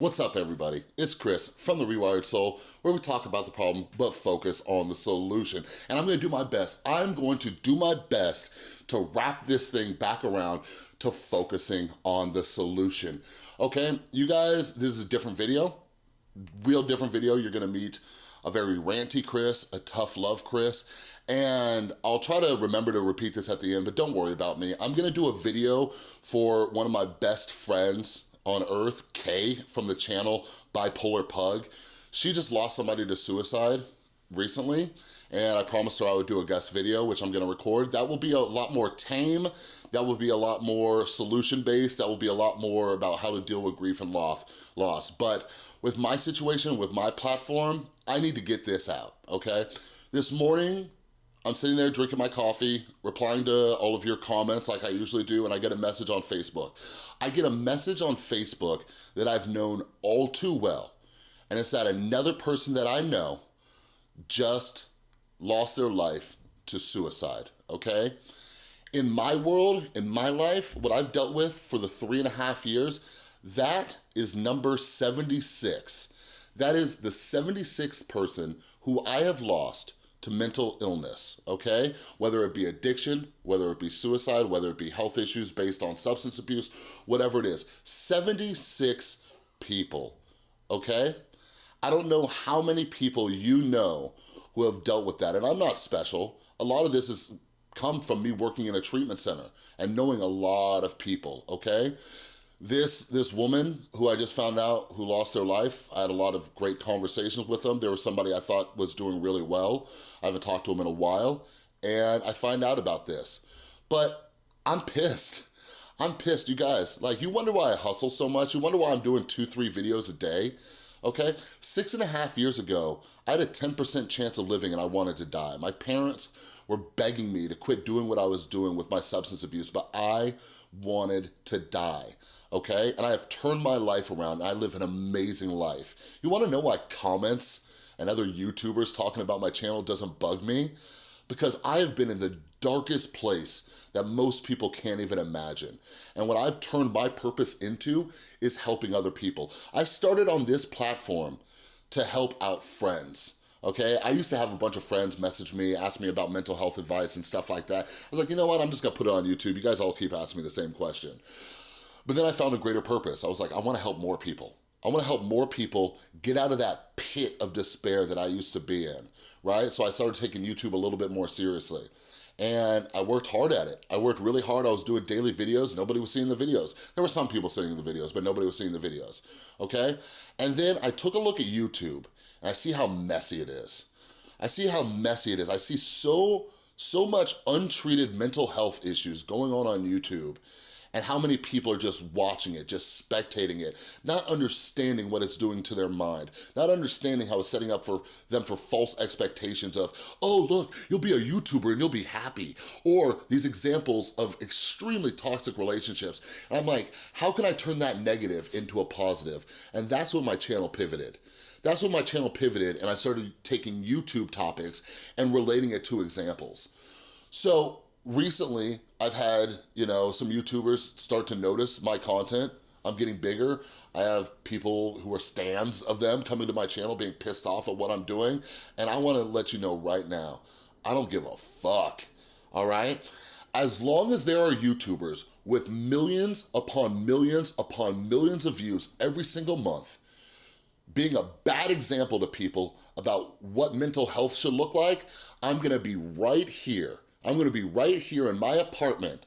What's up everybody? It's Chris from The Rewired Soul where we talk about the problem but focus on the solution. And I'm gonna do my best. I'm going to do my best to wrap this thing back around to focusing on the solution. Okay, you guys, this is a different video, real different video. You're gonna meet a very ranty Chris, a tough love Chris, and I'll try to remember to repeat this at the end, but don't worry about me. I'm gonna do a video for one of my best friends on earth, Kay from the channel Bipolar Pug. She just lost somebody to suicide recently and I promised her I would do a guest video, which I'm gonna record. That will be a lot more tame, that will be a lot more solution-based, that will be a lot more about how to deal with grief and loss. But with my situation, with my platform, I need to get this out, okay? This morning, I'm sitting there drinking my coffee, replying to all of your comments like I usually do, and I get a message on Facebook. I get a message on Facebook that I've known all too well, and it's that another person that I know just lost their life to suicide, okay? In my world, in my life, what I've dealt with for the three and a half years, that is number 76. That is the 76th person who I have lost to mental illness, okay? Whether it be addiction, whether it be suicide, whether it be health issues based on substance abuse, whatever it is. 76 people, okay? I don't know how many people you know who have dealt with that, and I'm not special. A lot of this has come from me working in a treatment center and knowing a lot of people, okay? This, this woman who I just found out who lost their life, I had a lot of great conversations with them. There was somebody I thought was doing really well. I haven't talked to him in a while, and I find out about this. But I'm pissed. I'm pissed, you guys. Like, you wonder why I hustle so much? You wonder why I'm doing two, three videos a day? okay? Six and a half years ago, I had a 10% chance of living and I wanted to die. My parents were begging me to quit doing what I was doing with my substance abuse, but I wanted to die okay? And I have turned my life around I live an amazing life. You wanna know why comments and other YouTubers talking about my channel doesn't bug me? Because I have been in the darkest place that most people can't even imagine. And what I've turned my purpose into is helping other people. I started on this platform to help out friends okay? I used to have a bunch of friends message me, ask me about mental health advice and stuff like that. I was like, you know what, I'm just gonna put it on YouTube. You guys all keep asking me the same question. But then I found a greater purpose. I was like, I wanna help more people. I wanna help more people get out of that pit of despair that I used to be in, right? So I started taking YouTube a little bit more seriously. And I worked hard at it. I worked really hard. I was doing daily videos. Nobody was seeing the videos. There were some people seeing the videos, but nobody was seeing the videos, okay? And then I took a look at YouTube and I see how messy it is. I see how messy it is. I see so, so much untreated mental health issues going on on YouTube and how many people are just watching it, just spectating it, not understanding what it's doing to their mind, not understanding how it's setting up for them for false expectations of, oh, look, you'll be a YouTuber and you'll be happy, or these examples of extremely toxic relationships. And I'm like, how can I turn that negative into a positive? And that's when my channel pivoted. That's when my channel pivoted and I started taking YouTube topics and relating it to examples. So recently I've had, you know, some YouTubers start to notice my content. I'm getting bigger. I have people who are stands of them coming to my channel being pissed off at what I'm doing. And I wanna let you know right now, I don't give a fuck, all right? As long as there are YouTubers with millions upon millions upon millions of views every single month, being a bad example to people about what mental health should look like, I'm gonna be right here I'm gonna be right here in my apartment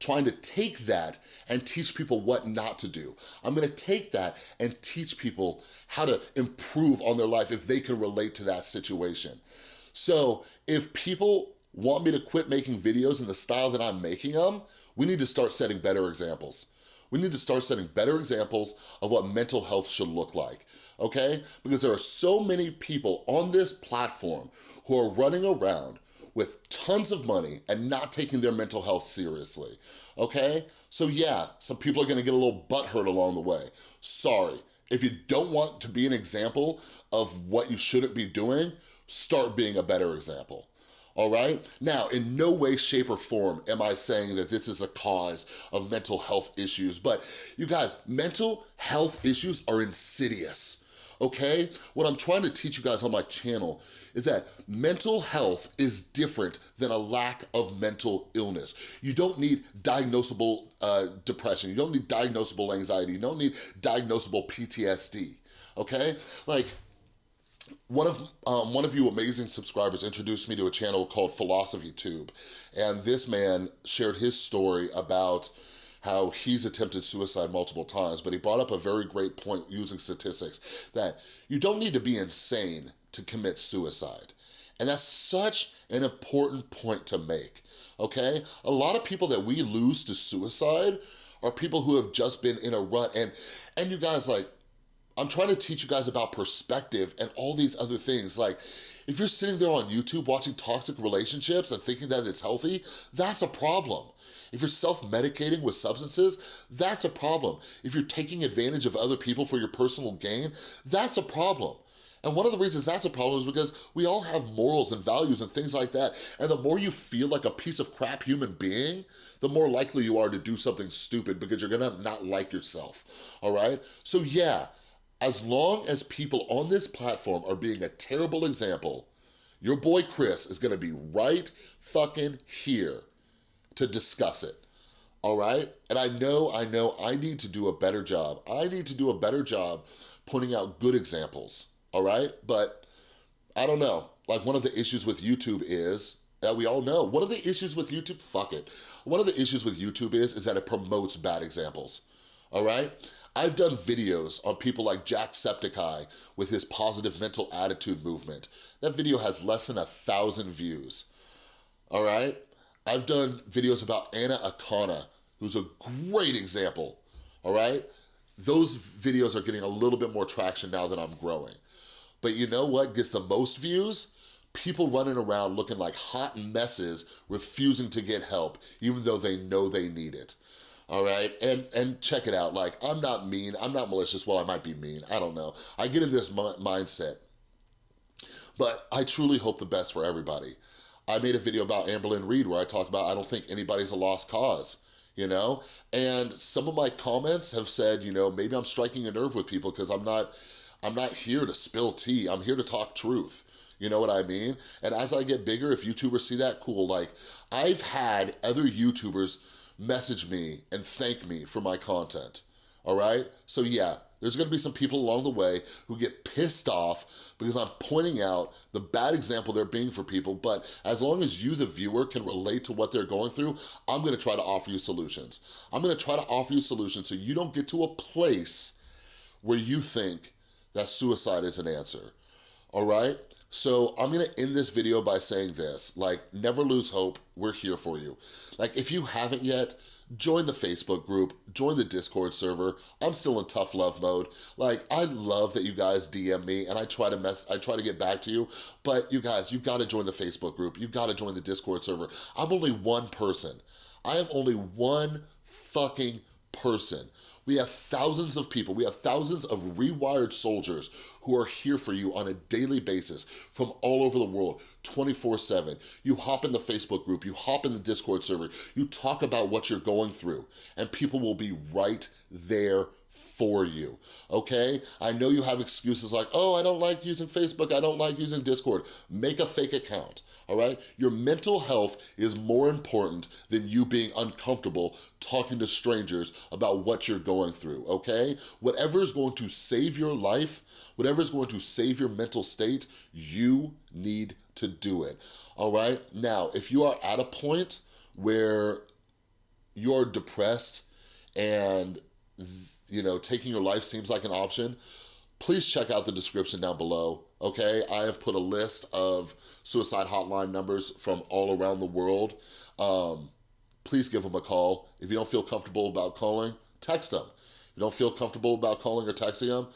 trying to take that and teach people what not to do. I'm gonna take that and teach people how to improve on their life if they can relate to that situation. So if people want me to quit making videos in the style that I'm making them, we need to start setting better examples. We need to start setting better examples of what mental health should look like, okay? Because there are so many people on this platform who are running around with tons of money and not taking their mental health seriously, okay? So yeah, some people are gonna get a little butthurt along the way. Sorry. If you don't want to be an example of what you shouldn't be doing, start being a better example all right? Now, in no way, shape, or form am I saying that this is the cause of mental health issues, but you guys, mental health issues are insidious okay? What I'm trying to teach you guys on my channel is that mental health is different than a lack of mental illness. You don't need diagnosable uh, depression. You don't need diagnosable anxiety. You don't need diagnosable PTSD, okay? Like, one of um, one of you amazing subscribers introduced me to a channel called Philosophy Tube, and this man shared his story about how he's attempted suicide multiple times, but he brought up a very great point using statistics that you don't need to be insane to commit suicide. And that's such an important point to make, okay? A lot of people that we lose to suicide are people who have just been in a rut. And, and you guys, like, I'm trying to teach you guys about perspective and all these other things. Like, if you're sitting there on YouTube watching toxic relationships and thinking that it's healthy, that's a problem. If you're self-medicating with substances, that's a problem. If you're taking advantage of other people for your personal gain, that's a problem. And one of the reasons that's a problem is because we all have morals and values and things like that. And the more you feel like a piece of crap human being, the more likely you are to do something stupid because you're gonna not like yourself, all right? So yeah, as long as people on this platform are being a terrible example, your boy Chris is gonna be right fucking here to discuss it, all right? And I know, I know I need to do a better job. I need to do a better job pointing out good examples, all right? But I don't know. Like one of the issues with YouTube is, that we all know, one of the issues with YouTube, fuck it. One of the issues with YouTube is, is that it promotes bad examples, all right? I've done videos on people like Jack Jacksepticeye with his positive mental attitude movement. That video has less than a thousand views, all right? I've done videos about Anna Akana, who's a great example, all right? Those videos are getting a little bit more traction now that I'm growing. But you know what gets the most views? People running around looking like hot messes, refusing to get help, even though they know they need it all right? And and check it out, like, I'm not mean, I'm not malicious, well, I might be mean, I don't know. I get in this mindset, but I truly hope the best for everybody. I made a video about Amberlynn Reid where I talk about I don't think anybody's a lost cause, you know? And some of my comments have said, you know, maybe I'm striking a nerve with people because I'm not, I'm not here to spill tea. I'm here to talk truth. You know what I mean? And as I get bigger, if YouTubers see that, cool. Like, I've had other YouTubers message me and thank me for my content, all right? So yeah, there's gonna be some people along the way who get pissed off because I'm pointing out the bad example they're being for people, but as long as you, the viewer, can relate to what they're going through, I'm gonna try to offer you solutions. I'm gonna try to offer you solutions so you don't get to a place where you think that suicide is an answer, all right? So I'm gonna end this video by saying this, like, never lose hope, we're here for you. Like, if you haven't yet, join the Facebook group, join the Discord server. I'm still in tough love mode. Like, I love that you guys DM me and I try to mess, I try to get back to you, but you guys, you gotta join the Facebook group. You gotta join the Discord server. I'm only one person. I am only one fucking person. We have thousands of people, we have thousands of rewired soldiers who are here for you on a daily basis from all over the world, 24 seven. You hop in the Facebook group, you hop in the Discord server, you talk about what you're going through and people will be right there for you, okay? I know you have excuses like, oh, I don't like using Facebook, I don't like using Discord. Make a fake account all right? Your mental health is more important than you being uncomfortable talking to strangers about what you're going through, okay? Whatever is going to save your life, whatever is going to save your mental state, you need to do it, all right? Now, if you are at a point where you're depressed and you know, taking your life seems like an option, please check out the description down below, okay? I have put a list of suicide hotline numbers from all around the world. Um, please give them a call. If you don't feel comfortable about calling, text them. If you don't feel comfortable about calling or texting them,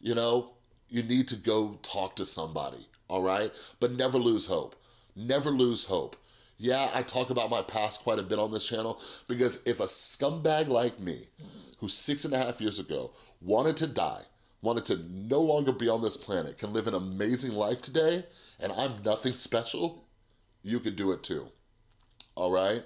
you know, you need to go talk to somebody, all right? But never lose hope. Never lose hope. Yeah, I talk about my past quite a bit on this channel because if a scumbag like me, who six and a half years ago wanted to die, wanted to no longer be on this planet, can live an amazing life today, and I'm nothing special, you could do it too, all right?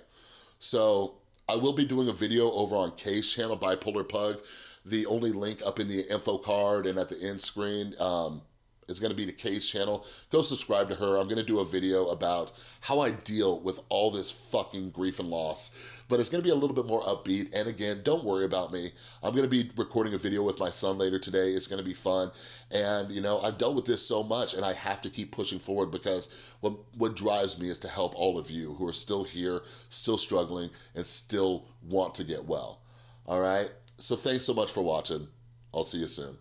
So I will be doing a video over on Kay's channel, Bipolar Pug. The only link up in the info card and at the end screen um, is gonna be the Kay's channel. Go subscribe to her. I'm gonna do a video about how I deal with all this fucking grief and loss. But it's gonna be a little bit more upbeat. And again, don't worry about me. I'm gonna be recording a video with my son later today. It's gonna be fun. And you know, I've dealt with this so much and I have to keep pushing forward because what, what drives me is to help all of you who are still here, still struggling, and still want to get well. All right? So thanks so much for watching. I'll see you soon.